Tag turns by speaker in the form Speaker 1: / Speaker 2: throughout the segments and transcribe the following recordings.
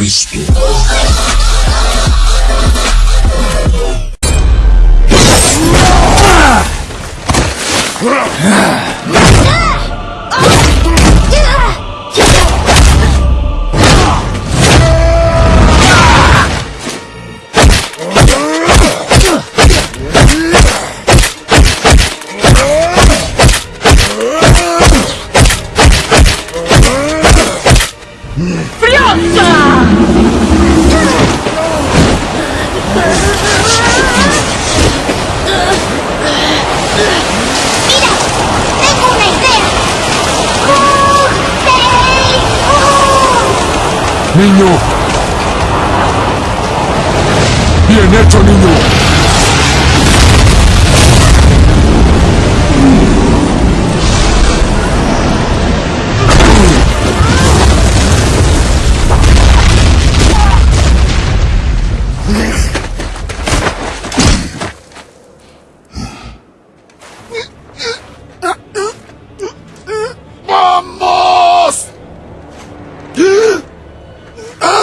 Speaker 1: Христу. Прется!
Speaker 2: Niño. Bien hecho, niño.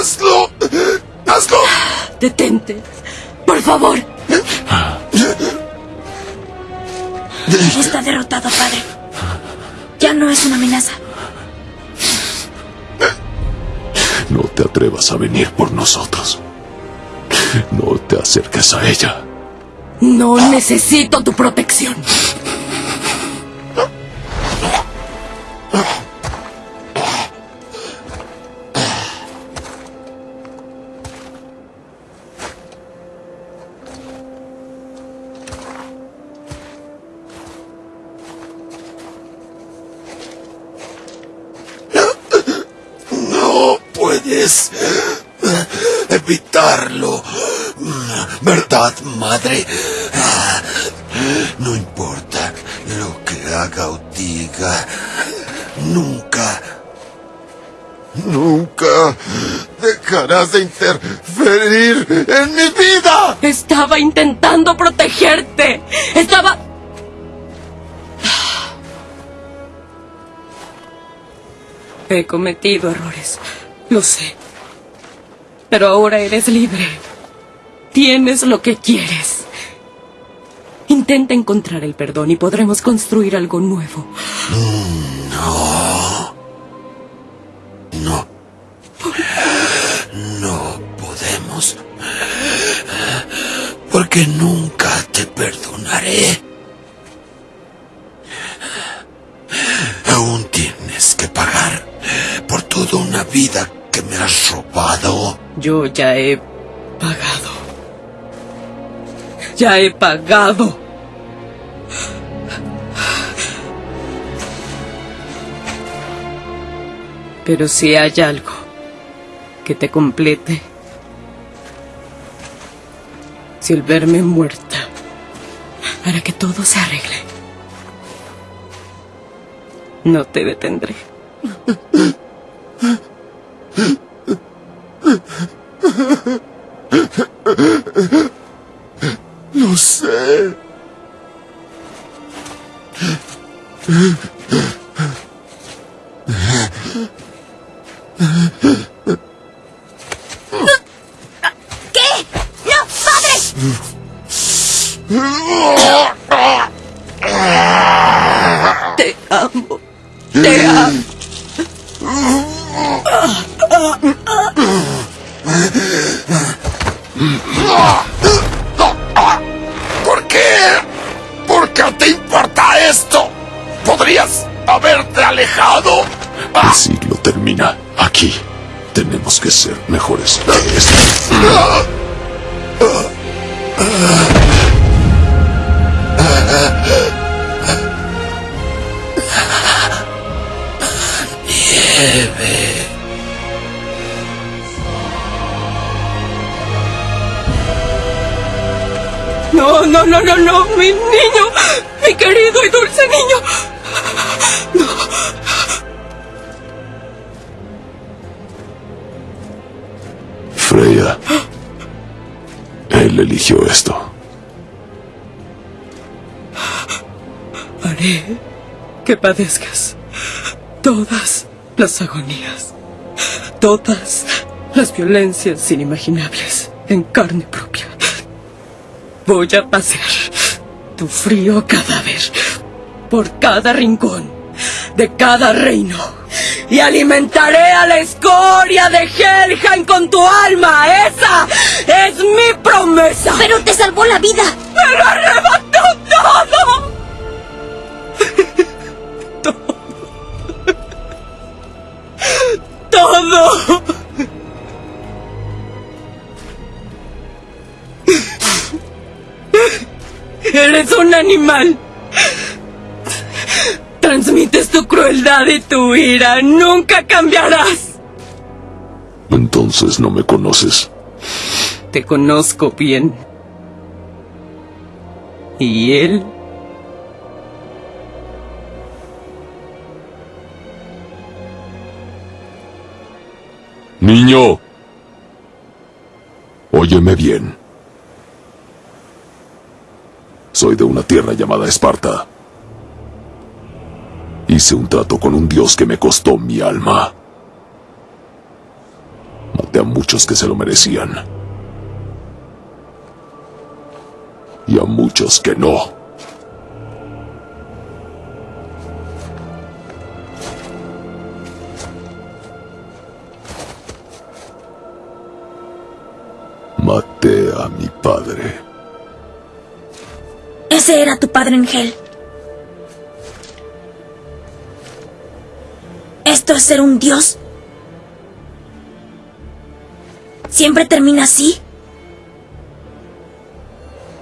Speaker 3: ¡Hazlo! ¡Hazlo!
Speaker 4: Detente. Por favor. Está derrotado, padre. Ya no es una amenaza.
Speaker 2: No te atrevas a venir por nosotros. No te acerques a ella.
Speaker 4: No necesito tu protección.
Speaker 3: Puedes evitarlo. ¿Verdad, madre? No importa lo que haga o diga. Nunca, nunca dejarás de interferir en mi vida.
Speaker 4: Estaba intentando protegerte. Estaba... He cometido errores. Lo sé. Pero ahora eres libre. Tienes lo que quieres. Intenta encontrar el perdón y podremos construir algo nuevo.
Speaker 3: No. No. No podemos. Porque nunca te perdonaré.
Speaker 4: Yo ya he pagado. Ya he pagado. Pero si hay algo que te complete, si el verme muerta hará que todo se arregle, no te detendré.
Speaker 3: Lo sé.
Speaker 1: ¿Qué? ¡No, padre!
Speaker 4: Te amo. Te amo.
Speaker 3: ¿Por qué? ¿Por qué te importa esto? ¿Podrías haberte alejado?
Speaker 2: El siglo termina aquí. Tenemos que ser mejores que esto.
Speaker 4: No, no, no, no, no, mi niño, mi querido y dulce niño.
Speaker 2: Freya. Él eligió esto.
Speaker 4: Haré que padezcas todas las agonías, todas las violencias inimaginables en carne propia. Voy a pasear tu frío cadáver por cada rincón de cada reino y alimentaré a la escoria de Helheim con tu alma. Esa es mi promesa.
Speaker 1: Pero te salvó la vida.
Speaker 4: ¡Me lo arrebató todo! todo. Todo. Eres un animal. Transmites tu crueldad y tu ira. Nunca cambiarás.
Speaker 2: Entonces no me conoces.
Speaker 4: Te conozco bien. ¿Y él?
Speaker 2: Niño. Óyeme bien. Soy de una tierra llamada Esparta. Hice un trato con un dios que me costó mi alma. Maté a muchos que se lo merecían. Y a muchos que no. Maté a mi padre.
Speaker 1: Ese era tu padre Engel. ¿Esto es ser un dios? ¿Siempre termina así?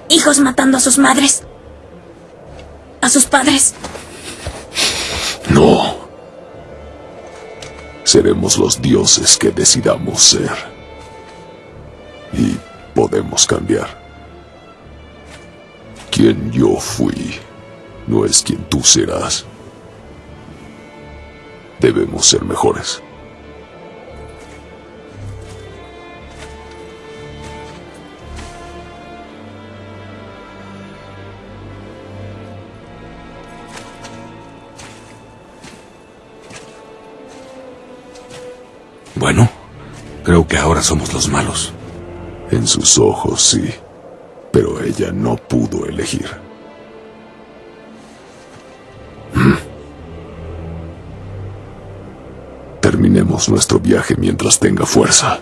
Speaker 1: Hijos matando a sus madres. A sus padres.
Speaker 2: No. Seremos los dioses que decidamos ser. Y podemos cambiar. Quien yo fui no es quien tú serás. Debemos ser mejores.
Speaker 3: Bueno, creo que ahora somos los malos.
Speaker 2: En sus ojos, sí. Pero ella no pudo elegir. Terminemos nuestro viaje mientras tenga fuerza.